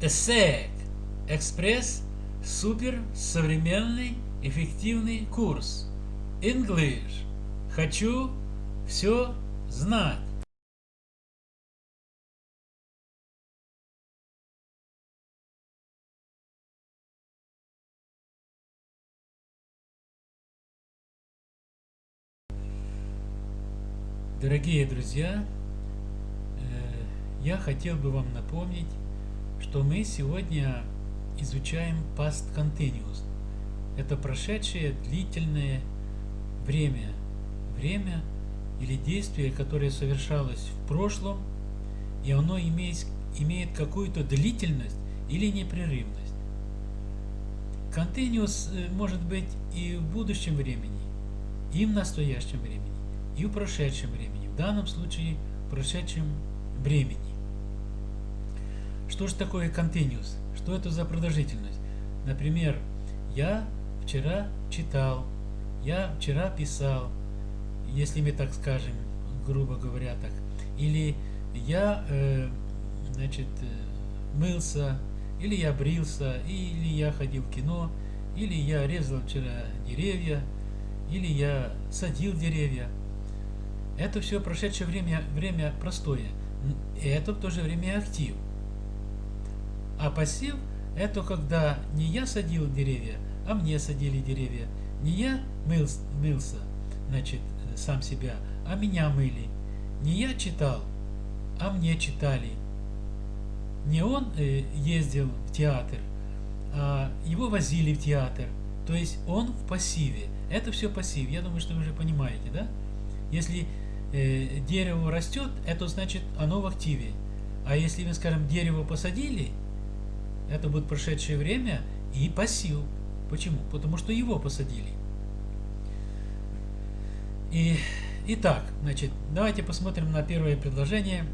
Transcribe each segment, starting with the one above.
ESSEC Экспресс Супер Современный Эффективный Курс English Хочу все знать. Дорогие друзья, э, я хотел бы вам напомнить, что мы сегодня изучаем past continuous. Это прошедшее длительное время. Время или действие, которое совершалось в прошлом, и оно имеет, имеет какую-то длительность или непрерывность. Continuous э, может быть и в будущем времени, и в настоящем времени и в прошедшем времени. В данном случае в прошедшем времени. Что же такое continuous? Что это за продолжительность? Например, я вчера читал, я вчера писал, если мы так скажем, грубо говоря так. Или я, э, значит, э, мылся, или я брился, или я ходил в кино, или я резал вчера деревья, или я садил деревья. Это все прошедшее время, время простое. И это в то же время актив. А пассив – это когда не я садил деревья, а мне садили деревья. Не я мыл, мылся, значит, сам себя, а меня мыли. Не я читал, а мне читали. Не он э, ездил в театр, а его возили в театр. То есть он в пассиве. Это все пассив. Я думаю, что вы уже понимаете, да? Если э, дерево растет, это значит оно в активе. А если мы, скажем, дерево посадили, это будет прошедшее время и пассив. Почему? Потому что его посадили. И, итак, значит, давайте посмотрим на первое предложение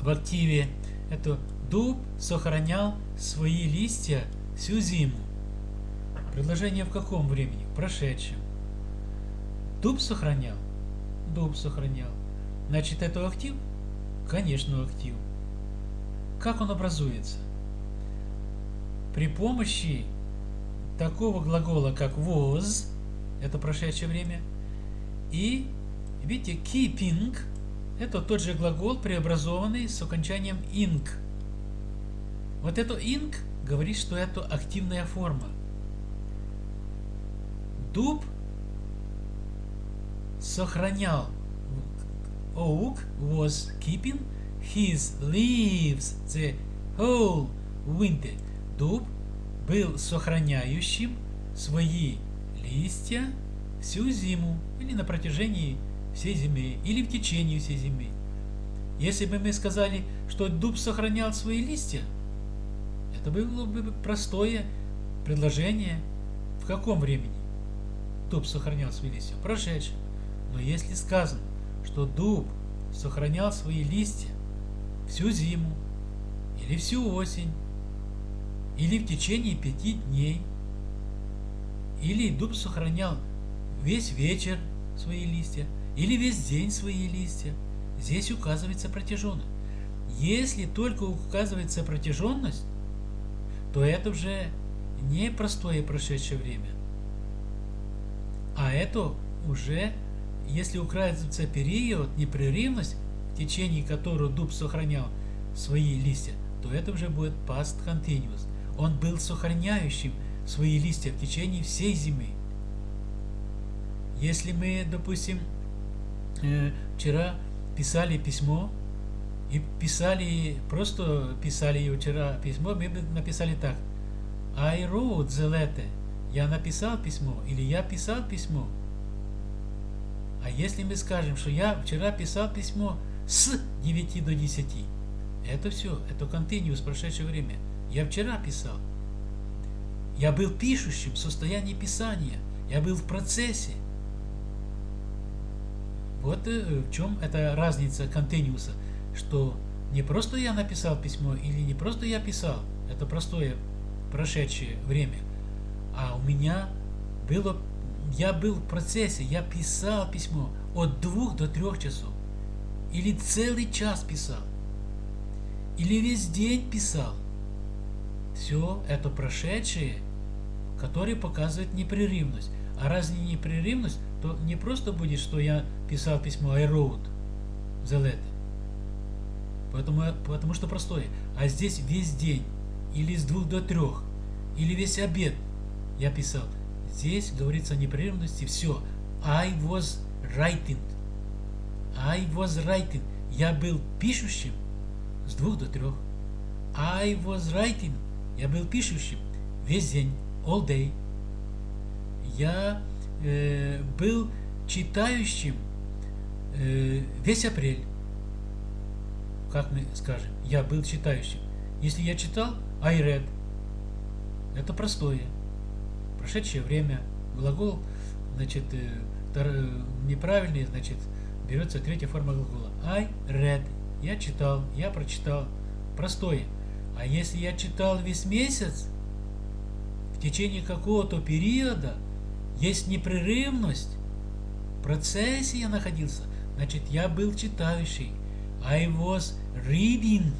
в активе. Это дуб сохранял свои листья всю зиму. Предложение в каком времени? Прошедшем. Дуб сохранял дом сохранял. Значит, это актив? Конечно, актив. Как он образуется? При помощи такого глагола, как was, это прошедшее время, и, видите, keeping, это тот же глагол, преобразованный с окончанием ing. Вот это ing говорит, что это активная форма. Дуб сохранял. Oak was keeping his leaves the whole winter. Дуб был сохраняющим свои листья всю зиму или на протяжении всей зимы, или в течение всей зимы. Если бы мы сказали, что дуб сохранял свои листья, это было бы простое предложение. В каком времени дуб сохранял свои листья? В прошедшем. Но если сказано, что дуб сохранял свои листья всю зиму, или всю осень, или в течение пяти дней, или дуб сохранял весь вечер свои листья, или весь день свои листья, здесь указывается протяженность. Если только указывается протяженность, то это уже не простое прошедшее время, а это уже если указывается период, непрерывность, в течение которого дуб сохранял свои листья, то это уже будет past continuous. Он был сохраняющим свои листья в течение всей зимы. Если мы, допустим, э, вчера писали письмо, и писали, просто писали вчера письмо, мы бы написали так. I wrote the letter. Я написал письмо, или я писал письмо. А если мы скажем, что я вчера писал письмо с 9 до 10, это все, это continuous прошедшее время. Я вчера писал. Я был пишущим в состоянии писания. Я был в процессе. Вот э, в чем эта разница континууса, что не просто я написал письмо или не просто я писал, это простое прошедшее время, а у меня было я был в процессе, я писал письмо от двух до трех часов. Или целый час писал. Или весь день писал. Все это прошедшее, которое показывает непрерывность. А раз не непрерывность, то не просто будет, что я писал письмо I wrote the letter. Потому, потому что простое. А здесь весь день, или с двух до трех, или весь обед я писал. Здесь говорится о непрерывности. Все. I was writing. I was writing. Я был пишущим с двух до трех. I was writing. Я был пишущим весь день, all day. Я э, был читающим э, весь апрель. Как мы скажем, я был читающим. Если я читал, I read. Это простое. Прошедшее время. Глагол, значит, э, неправильный, значит, берется третья форма глагола. I read. Я читал, я прочитал. Простое. А если я читал весь месяц, в течение какого-то периода, есть непрерывность, в процессе я находился, значит, я был читающий. I was reading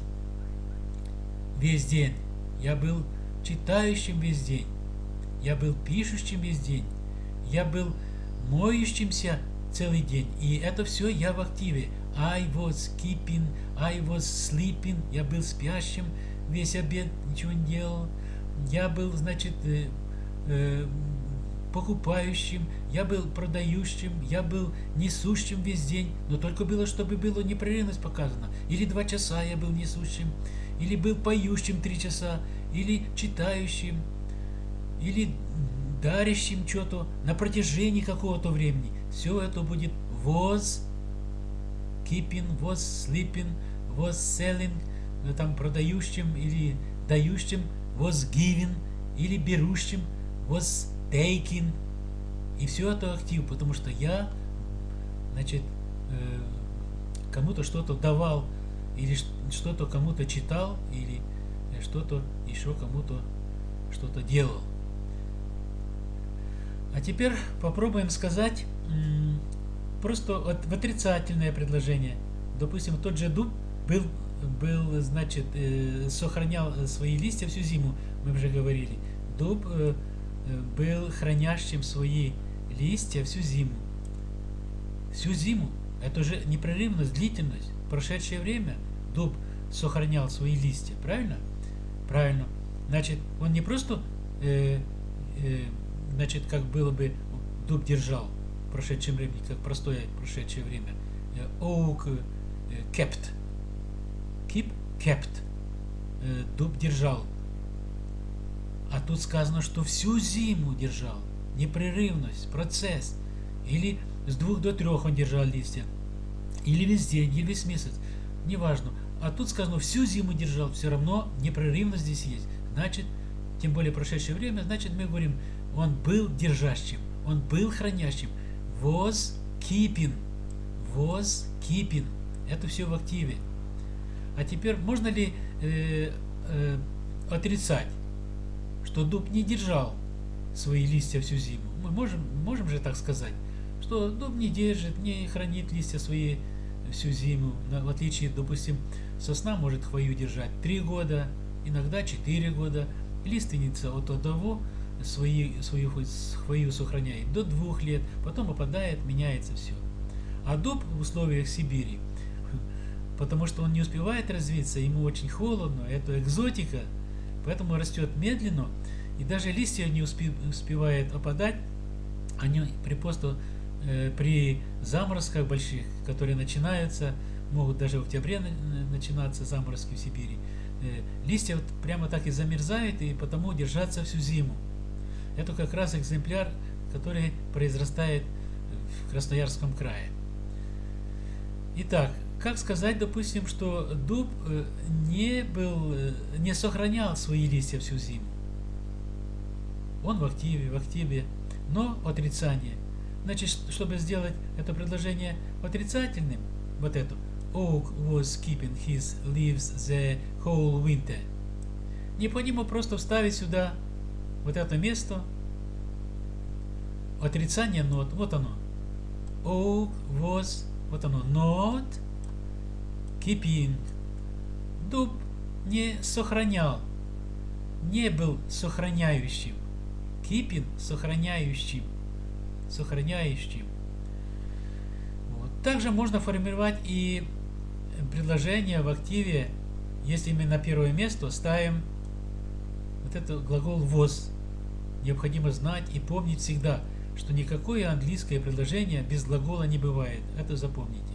весь день. Я был читающим весь день. Я был пишущим весь день. Я был моющимся целый день. И это все я в активе. I was keeping, I was sleeping. Я был спящим весь обед, ничего не делал. Я был, значит, э, э, покупающим, я был продающим, я был несущим весь день, но только было, чтобы было непрерывность показана. Или два часа я был несущим, или был поющим три часа, или читающим, или дарящим что-то на протяжении какого-то времени. Все это будет was keeping, was sleeping, was selling, там продающим или дающим, was giving, или берущим, was taking. И все это актив, потому что я, значит, э, кому-то что-то давал, или что-то кому-то читал, или что-то еще кому-то что-то делал. А теперь попробуем сказать просто отрицательное предложение. Допустим, тот же дуб был, был значит, э, сохранял свои листья всю зиму, мы уже говорили. Дуб э, был хранящим свои листья всю зиму. Всю зиму. Это же непрерывность, длительность. прошедшее время дуб сохранял свои листья, правильно? Правильно. Значит, он не просто э, э, значит, как было бы дуб держал в прошедшем времени, как простое прошедшее время. Oak kept. Kept. Дуб держал. А тут сказано, что всю зиму держал. Непрерывность, процесс. Или с двух до трех он держал листья. Или весь день, или весь месяц. Неважно. А тут сказано, всю зиму держал. Все равно непрерывность здесь есть. Значит, тем более прошедшее время, значит мы говорим, он был держащим, он был хранящим. Was keeping. Was keeping. Это все в активе. А теперь можно ли э, э, отрицать, что дуб не держал свои листья всю зиму? Мы можем, можем же так сказать, что дуб не держит, не хранит листья свои всю зиму. В отличие, допустим, сосна может хвою держать 3 года, иногда 4 года. Лиственница от одного свои, свою хвою сохраняет до двух лет, потом опадает, меняется все. А дуб в условиях Сибири, потому что он не успевает развиться, ему очень холодно, это экзотика, поэтому растет медленно, и даже листья не успевают опадать, они при просто э, при заморозках больших, которые начинаются, могут даже в октябре начинаться заморозки в Сибири, э, листья вот прямо так и замерзают, и потому держаться всю зиму. Это как раз экземпляр, который произрастает в Красноярском крае. Итак, как сказать, допустим, что дуб э, не был, э, не сохранял свои листья всю зиму. Он в активе, в активе, но отрицание. Значит, чтобы сделать это предложение отрицательным, вот это, Oak was keeping his leaves the whole winter. Необходимо просто вставить сюда вот это место, отрицание нот, вот оно. Oak was, вот оно, not keeping. Дуб не сохранял, не был сохраняющим. Keeping – сохраняющим. Сохраняющим. Вот. Также можно формировать и предложение в активе, если мы на первое место ставим вот этот глагол was. Необходимо знать и помнить всегда, что никакое английское предложение без глагола не бывает. Это запомните.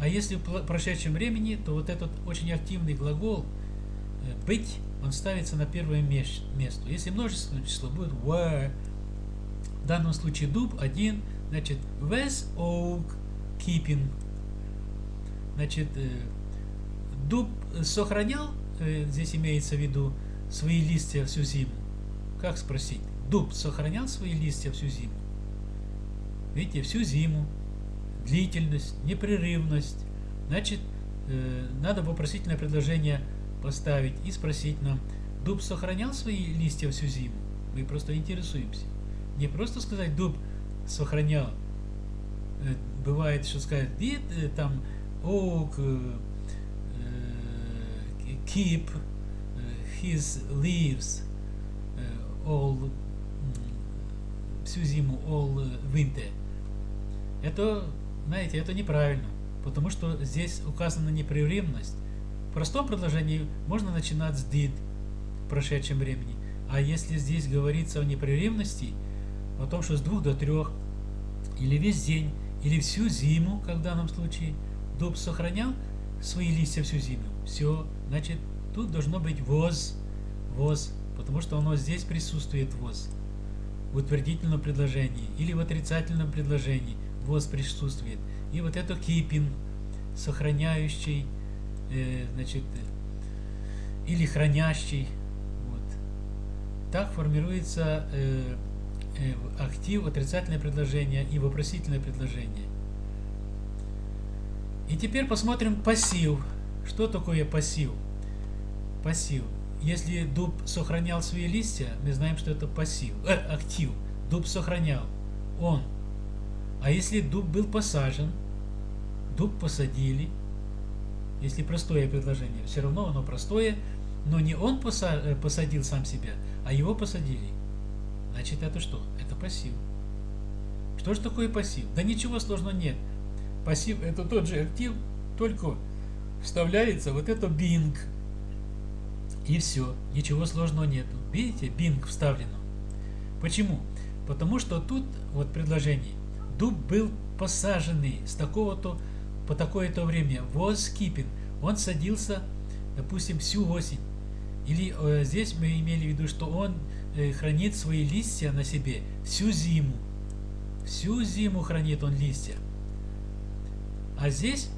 А если в прошедшем времени, то вот этот очень активный глагол э, быть, он ставится на первое место. Если множественное число будет were, в данном случае дуб один, значит was oak keeping. Значит, э, дуб сохранял, э, здесь имеется в виду, свои листья всю зиму. Как спросить? Дуб сохранял свои листья всю зиму? Видите, всю зиму. Длительность, непрерывность. Значит, э, надо вопросительное предложение поставить и спросить нам, дуб сохранял свои листья всю зиму? Мы просто интересуемся. Не просто сказать, дуб сохранял. Э, бывает, что сказать, did э, там oak keep his leaves all всю зиму, all winter. Это, знаете, это неправильно, потому что здесь указана непрерывность. В простом предложении можно начинать с did в прошедшем времени, а если здесь говорится о непрерывности, о том, что с двух до трех, или весь день, или всю зиму, как в данном случае, дуб сохранял свои листья всю зиму. Все, значит, тут должно быть was, was, потому что оно здесь присутствует was в утвердительном предложении или в отрицательном предложении was присутствует. И вот это keeping, сохраняющий, э, значит, или хранящий. Вот. Так формируется э, э, актив, отрицательное предложение и вопросительное предложение. И теперь посмотрим пассив. Что такое пассив? Пассив. Если дуб сохранял свои листья, мы знаем, что это пассив, э, актив. Дуб сохранял. Он. А если дуб был посажен, дуб посадили, если простое предложение, все равно оно простое, но не он э, посадил сам себя, а его посадили. Значит, это что? Это пассив. Что же такое пассив? Да ничего сложного нет. Пассив это тот же актив, только вставляется вот это Bing и все, ничего сложного нету. Видите, Bing вставлено. Почему? Потому что тут вот предложение. Дуб был посаженный с такого-то по такое-то время. Was keeping. Он садился, допустим, всю осень. Или э, здесь мы имели в виду, что он э, хранит свои листья на себе всю зиму. Всю зиму хранит он листья. А здесь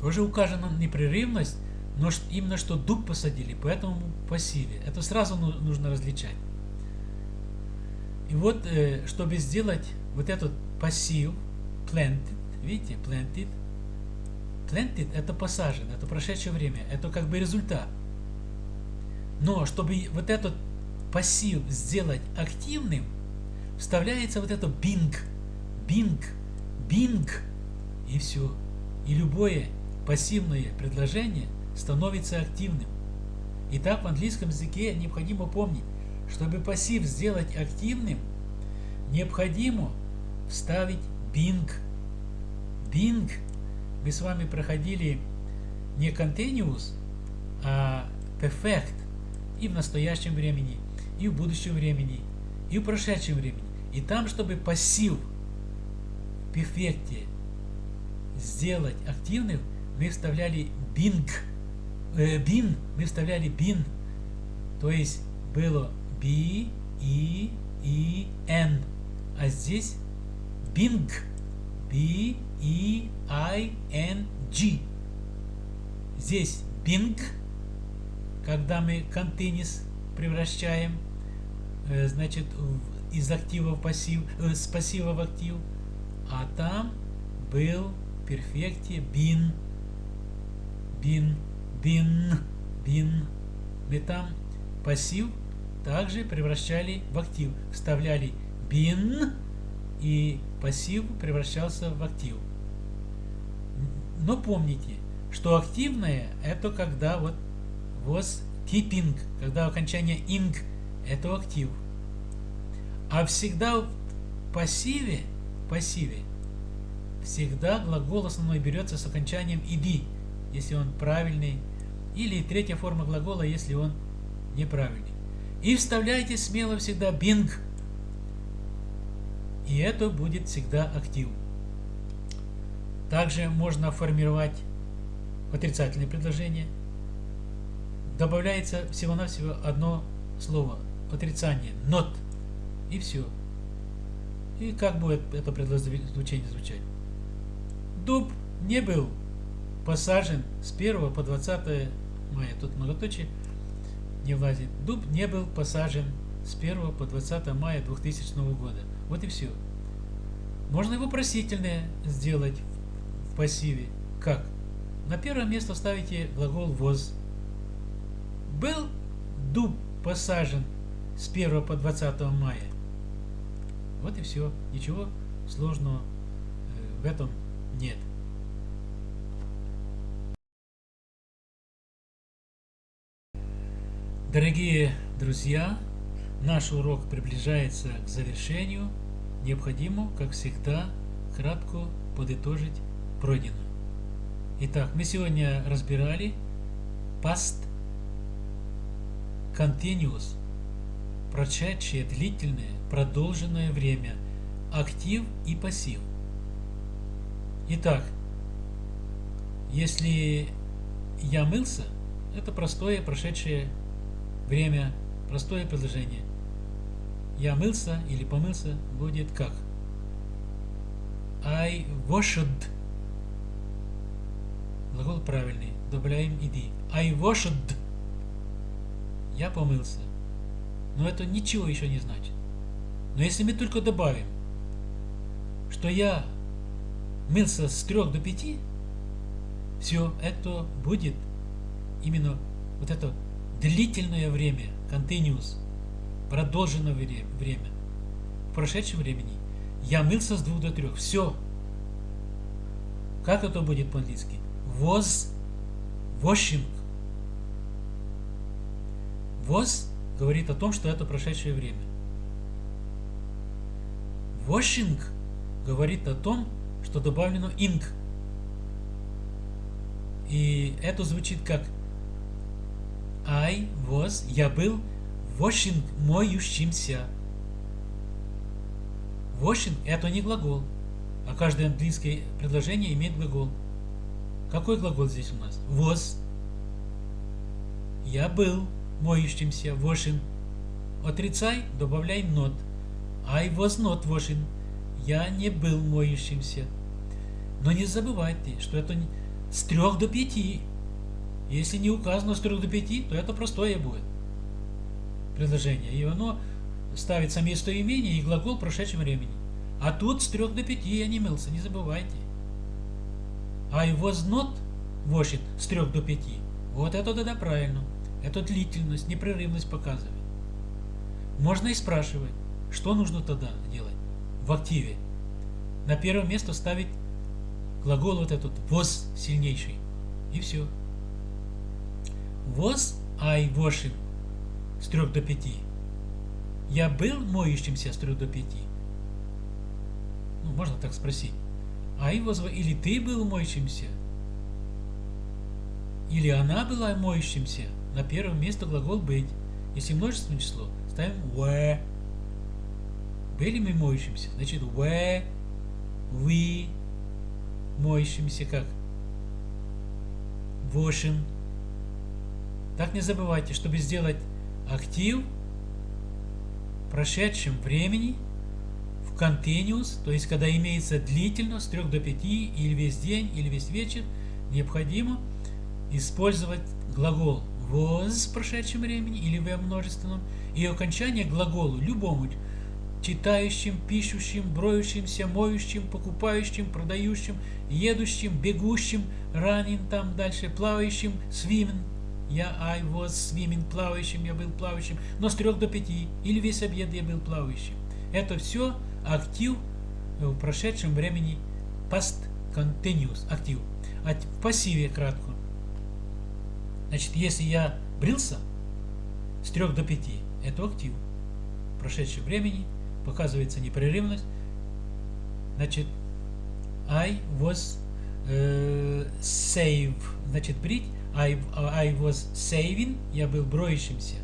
тоже указана непрерывность но именно что дуб посадили, поэтому пассиве. Это сразу нужно различать. И вот, э, чтобы сделать вот этот пассив, planted, видите, planted, planted это посажен, это прошедшее время, это как бы результат. Но чтобы вот этот пассив сделать активным, вставляется вот это bing, bing, bing, и все. И любое пассивное предложение становится активным. Итак, в английском языке необходимо помнить, чтобы пассив сделать активным, необходимо вставить Bing. Bing мы с вами проходили не continuous, а perfect и в настоящем времени, и в будущем времени, и в прошедшем времени. И там, чтобы пассив в перфекте сделать активным, мы вставляли Bing э, бин, мы вставляли бин, то есть было B, E, E, N, а здесь Bing, B, E, I, N, G. Здесь Bing, когда мы continuous превращаем, э, значит, из актива в пассив, э, с пассива в актив, а там был в перфекте been, been been, been. Мы там пассив также превращали в актив. Вставляли been и пассив превращался в актив. Но помните, что активное это когда вот was keeping, когда окончание ing, это актив. А всегда в пассиве, пассиве, всегда глагол основной берется с окончанием ed, если он правильный, или третья форма глагола, если он неправильный. И вставляйте смело всегда being, и это будет всегда актив. Также можно формировать отрицательное предложение. Добавляется всего-навсего одно слово отрицание not и все. И как будет это предложение звучать? Дуб не был посажен с 1 по 20 мая. Тут многоточие не влазит. Дуб не был посажен с 1 по 20 мая 2000 года. Вот и все. Можно и вопросительное сделать в пассиве. Как? На первое место ставите глагол was. Был дуб посажен с 1 по 20 мая. Вот и все. Ничего сложного э, в этом нет. Дорогие друзья, наш урок приближается к завершению. Необходимо, как всегда, кратко подытожить пройденное. Итак, мы сегодня разбирали past continuous, прошедшее длительное, продолженное время, актив и пассив. Итак, если я мылся, это простое прошедшее время, простое предложение. Я мылся или помылся будет как? I washed Глагол правильный. Добавляем иди. I washed. Я помылся. Но это ничего еще не значит. Но если мы только добавим, что я мылся с 3 до 5, все это будет именно вот это длительное время, continuous, продолженное время. В прошедшем времени я мылся с 2 до 3. Все. Как это будет по-английски? was washing. Was говорит о том, что это прошедшее время. Washing говорит о том, что добавлено ing. И это звучит как I was, я был washing, моющимся. Washing это не глагол, а каждое английское предложение имеет глагол. Какой глагол здесь у нас? Was. Я был моющимся, washing. Отрицай, добавляй not. I was not washing. Я не был моющимся. Но не забывайте, что это с 3 до 5. Если не указано с 3 до 5, то это простое будет предложение. И оно ставится местоимение и глагол в прошедшем времени. А тут с 3 до 5 я не мылся, не забывайте. I was not washing с 3 до 5. Вот это тогда правильно. Это длительность, непрерывность показывает. Можно и спрашивать, что нужно тогда делать в активе. На первое место ставить глагол вот этот was сильнейший. И все. Was I washing с 3 до 5. Я был моющимся с 3 до 5. Ну, можно так спросить. А его или ты был моющимся, или она была моющимся. На первом месте глагол быть. Если множественное число, ставим were. Были мы моющимся, значит were, we, моющимся как? Washing. Так не забывайте, чтобы сделать актив в прошедшем времени – continuous, то есть когда имеется длительно с 3 до 5 или весь день, или весь вечер, необходимо использовать глагол was в прошедшем времени или в множественном и окончание глаголу любому читающим, пишущим, броющимся, моющим, покупающим, продающим, едущим, бегущим, running там дальше, плавающим, swimming. Я I was swimming, плавающим, я был плавающим, но с 3 до 5 или весь обед я был плавающим. Это все актив в прошедшем времени past continuous актив. А в пассиве кратко. Значит, если я брился, с 3 до 5. Это актив. Прошедшее времени показывается непрерывность. Значит, I was uh, save. Значит, брить. I, I was saving. Я был броющимся.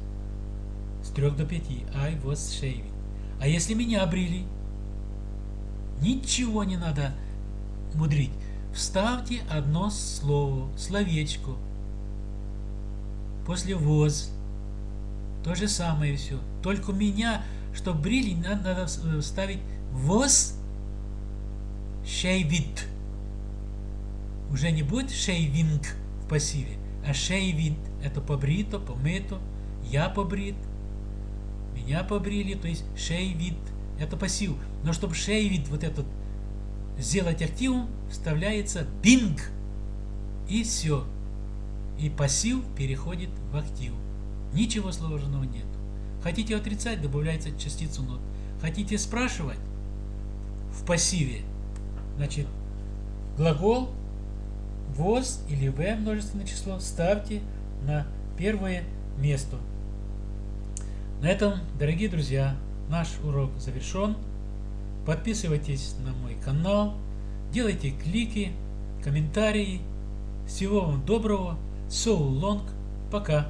С 3 до 5. I was shaving. А если меня брили? Ничего не надо мудрить. Вставьте одно слово, словечко. После воз. То же самое все. Только меня, чтобы брили, надо, надо вставить воз шейвит. Уже не будет шейвинг в пассиве, а шейвит. Это побрито, помыто, я побрит, меня побрили, то есть шейвит. Это пассив. Но чтобы шейвит вот этот сделать активом, вставляется бинг. И все. И пассив переходит в актив. Ничего сложного нет. Хотите отрицать, добавляется частицу нот. Хотите спрашивать в пассиве, значит, глагол was или в множественное число ставьте на первое место. На этом, дорогие друзья, наш урок завершен. Подписывайтесь на мой канал, делайте клики, комментарии. Всего вам доброго. So long. Пока.